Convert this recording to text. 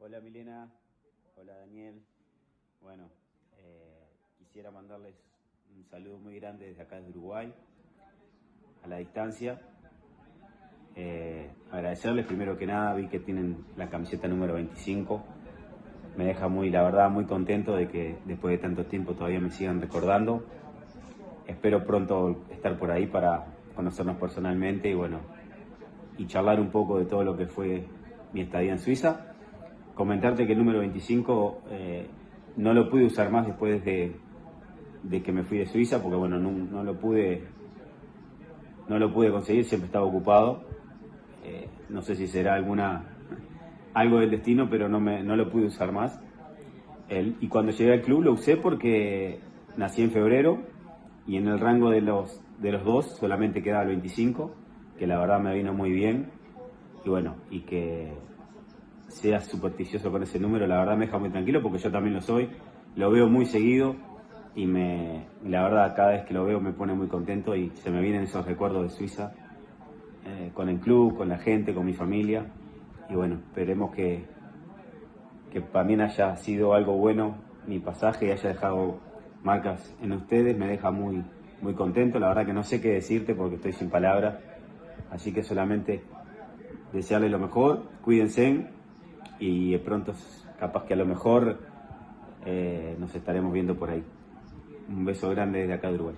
Hola Milena, hola Daniel. Bueno, eh, quisiera mandarles un saludo muy grande desde acá de Uruguay, a la distancia. Eh, agradecerles primero que nada, vi que tienen la camiseta número 25. Me deja muy, la verdad, muy contento de que después de tanto tiempo todavía me sigan recordando. Espero pronto estar por ahí para conocernos personalmente y bueno, y charlar un poco de todo lo que fue mi estadía en Suiza. Comentarte que el número 25 eh, no lo pude usar más después de, de, que me fui de Suiza, porque bueno, no, no, lo pude no lo pude conseguir, siempre estaba ocupado. Eh, no sé si será alguna algo del destino, pero no, me, no lo pude usar más. El, y cuando llegué al club lo usé porque nací en febrero y en el rango de los, de los dos solamente quedaba el 25, que la verdad me vino muy bien. Y bueno, y que seas supersticioso con ese número, la verdad me deja muy tranquilo porque yo también lo soy. Lo veo muy seguido y me, la verdad cada vez que lo veo me pone muy contento y se me vienen esos recuerdos de Suiza eh, con el club, con la gente, con mi familia. Y bueno, esperemos que, que también haya sido algo bueno mi pasaje y haya dejado marcas en ustedes. Me deja muy, muy contento. La verdad que no sé qué decirte porque estoy sin palabras. Así que solamente desearles lo mejor, cuídense y pronto capaz que a lo mejor eh, nos estaremos viendo por ahí. Un beso grande desde acá de Uruguay.